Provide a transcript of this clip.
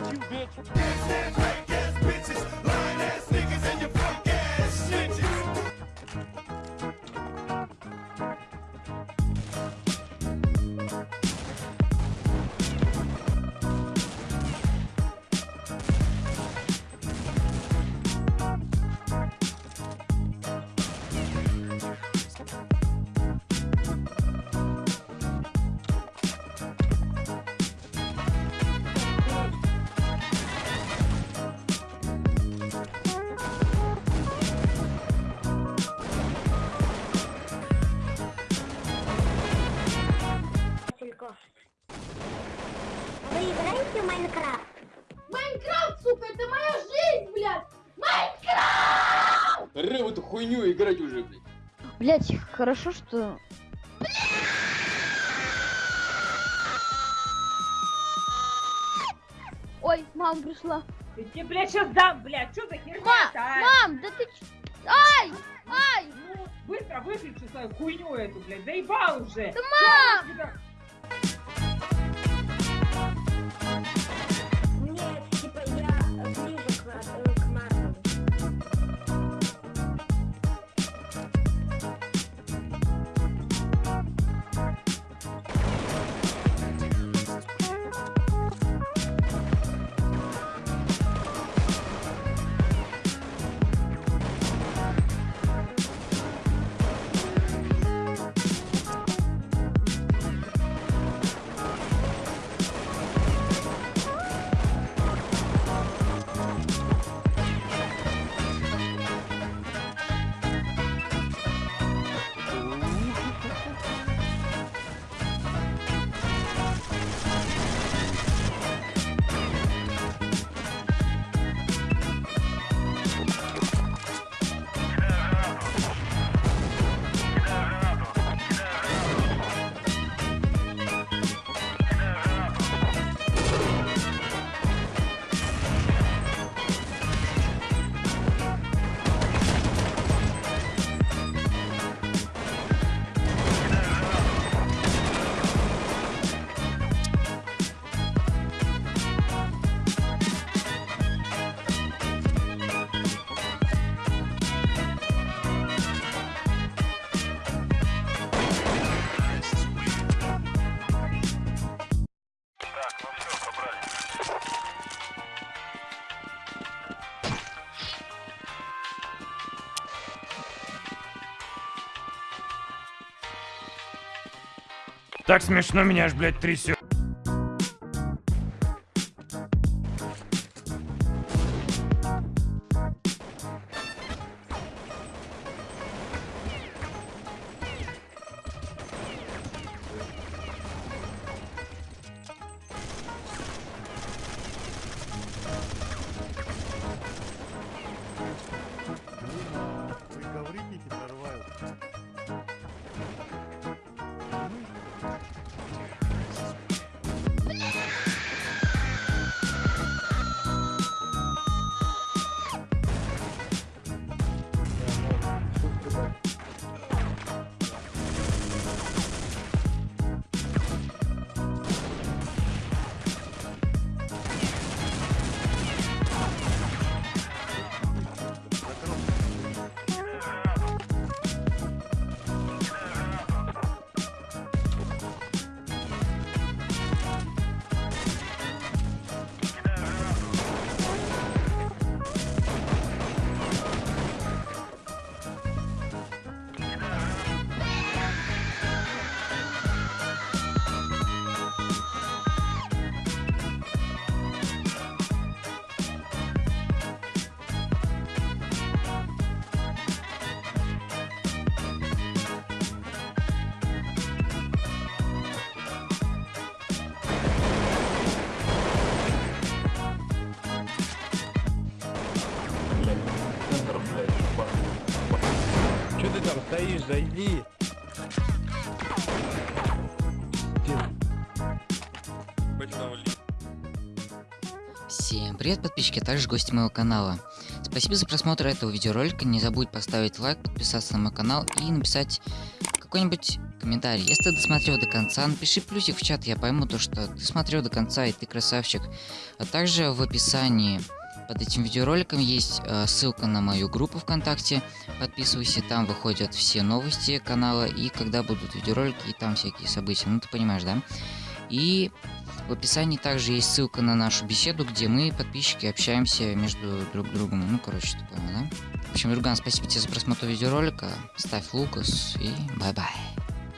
you, bitch. This is bitches. Тільки. Ви граєте в Майнкрафт? Майнкрафт, сука, это моя жизнь, блядь! Ре в эту хуйню играть уже, блядь. Блять, хорошо, что... Ой, мама пришла. Я тебе, блядь, сейчас дам, блядь, что за херня Ма, а? мам, да ты ч... Ай! Ай! Ну, быстро выключи свою хуйню эту, блядь, заебал уже. Да, мам! Так смешно меня аж, блядь, трясет. Стоишь? Зайди. Всем привет, подписчики, а также гости моего канала. Спасибо за просмотр этого видеоролика. Не забудь поставить лайк, подписаться на мой канал и написать какой-нибудь комментарий. Если ты досмотрел до конца, напиши плюсик в чат, я пойму то, что ты смотрел до конца и ты красавчик. А также в описании под этим видеороликом есть э, ссылка на мою группу ВКонтакте. Подписывайся, там выходят все новости канала и когда будут видеоролики и там всякие события. Ну ты понимаешь, да? И в описании также есть ссылка на нашу беседу, где мы, подписчики, общаемся между друг другом. Ну, короче, ты да? В общем, друган, спасибо тебе за просмотр видеоролика. Ставь лукас и bye-bye.